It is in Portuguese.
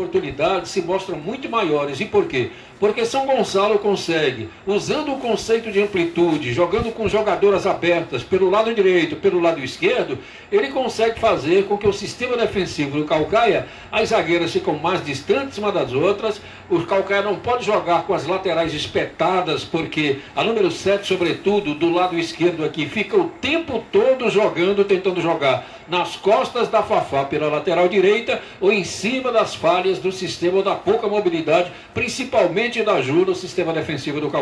oportunidades se mostram muito maiores. E por quê? Porque São Gonçalo consegue, usando o conceito de amplitude, jogando com jogadoras abertas pelo lado direito, pelo lado esquerdo, ele consegue fazer com que o sistema defensivo do Calcaia, as zagueiras ficam mais distantes uma das outras, o Calcaia não pode jogar com as laterais espetadas, porque a número 7, sobretudo, do lado esquerdo aqui, fica o tempo todo jogando, tentando jogar nas costas da Fafá pela lateral direita ou em cima das falhas do sistema da pouca mobilidade, principalmente da Ju no sistema defensivo do Calcaia.